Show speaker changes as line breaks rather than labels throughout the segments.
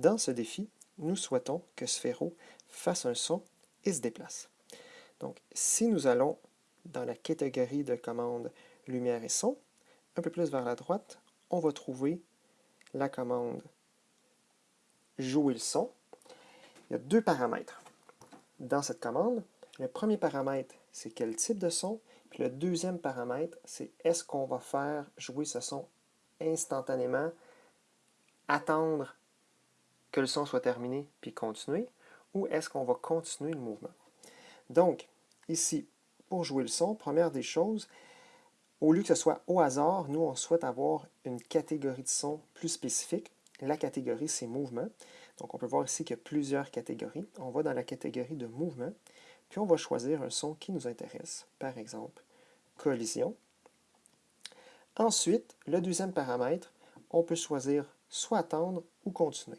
Dans ce défi, nous souhaitons que Sphéro fasse un son et se déplace. Donc, si nous allons dans la catégorie de commande lumière et son, un peu plus vers la droite, on va trouver la commande jouer le son. Il y a deux paramètres dans cette commande. Le premier paramètre, c'est quel type de son. Puis le deuxième paramètre, c'est est-ce qu'on va faire jouer ce son instantanément, attendre que le son soit terminé, puis continuer, ou est-ce qu'on va continuer le mouvement? Donc, ici, pour jouer le son, première des choses, au lieu que ce soit au hasard, nous, on souhaite avoir une catégorie de son plus spécifique. La catégorie, c'est mouvement. Donc, on peut voir ici qu'il y a plusieurs catégories. On va dans la catégorie de mouvement, puis on va choisir un son qui nous intéresse. Par exemple, collision. Ensuite, le deuxième paramètre, on peut choisir soit attendre ou continuer.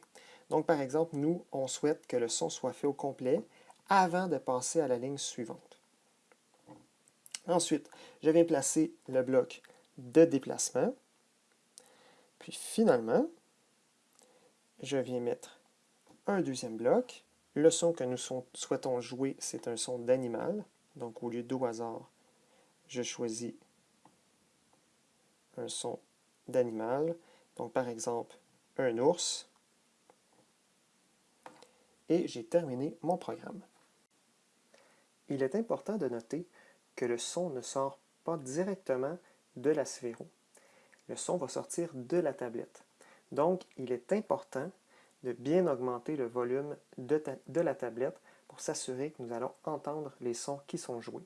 Donc, par exemple, nous, on souhaite que le son soit fait au complet avant de passer à la ligne suivante. Ensuite, je viens placer le bloc de déplacement. Puis finalement, je viens mettre un deuxième bloc. Le son que nous souhaitons jouer, c'est un son d'animal. Donc au lieu d'au hasard, je choisis un son d'animal. Donc par exemple, un ours. Et j'ai terminé mon programme. Il est important de noter que le son ne sort pas directement de la sphéro. Le son va sortir de la tablette. Donc, il est important de bien augmenter le volume de, de la tablette pour s'assurer que nous allons entendre les sons qui sont joués.